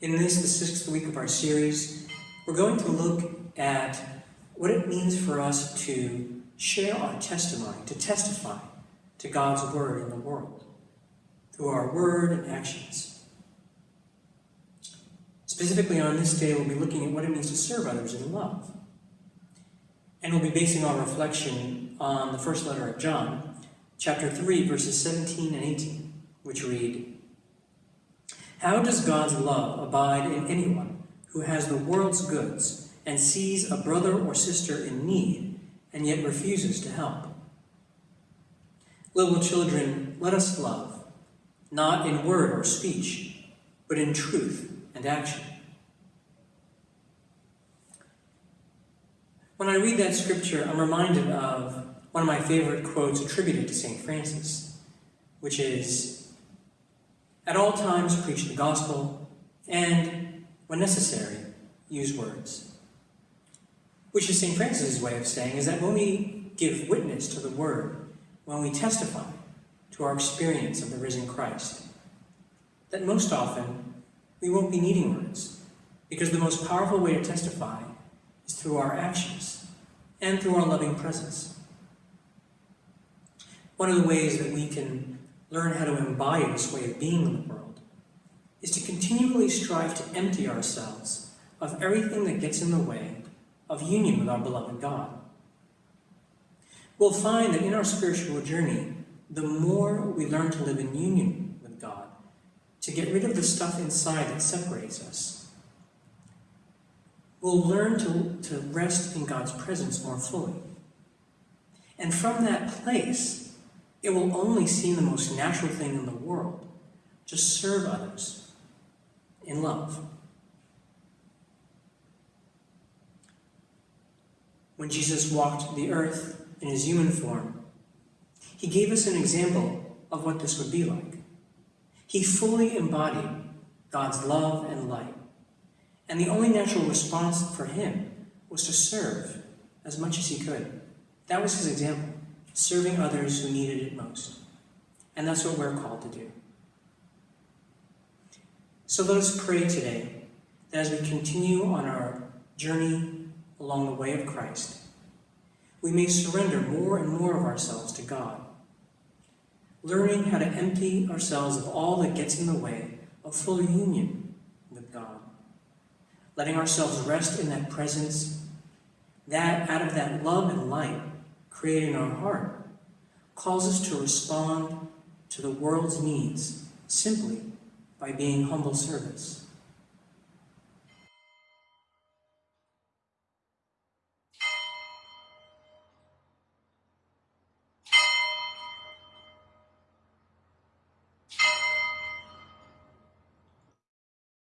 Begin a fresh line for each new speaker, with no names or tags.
In this, the sixth week of our series, we're going to look at what it means for us to share our testimony, to testify to God's word in the world through our word and actions. Specifically on this day, we'll be looking at what it means to serve others in love. And we'll be basing our reflection on the first letter of John, chapter 3, verses 17 and 18, which read, How does God's love abide in anyone who has the world's goods and sees a brother or sister in need and yet refuses to help? Little children, let us love, not in word or speech, but in truth and action. When I read that scripture, I'm reminded of one of my favorite quotes attributed to St. Francis, which is At all times preach the gospel, and, when necessary, use words. Which is St. Francis's way of saying is that when we give witness to the word, when we testify to our experience of the risen Christ, that most often we won't be needing words, because the most powerful way to testify is through our actions and through our loving presence. One of the ways that we can learn how to embody this way of being in the world is to continually strive to empty ourselves of everything that gets in the way of union with our beloved God. We'll find that in our spiritual journey, the more we learn to live in union with God, to get rid of the stuff inside that separates us, we'll learn to, to rest in God's presence more fully. And from that place, it will only seem the most natural thing in the world to serve others in love. When Jesus walked the earth in his human form, he gave us an example of what this would be like. He fully embodied God's love and light. And the only natural response for him was to serve as much as he could. That was his example, serving others who needed it most. And that's what we're called to do. So let us pray today that as we continue on our journey along the way of Christ, we may surrender more and more of ourselves to God, learning how to empty ourselves of all that gets in the way of full union with God, letting ourselves rest in that presence, that out of that love and light created in our heart, calls us to respond to the world's needs simply by being humble servants.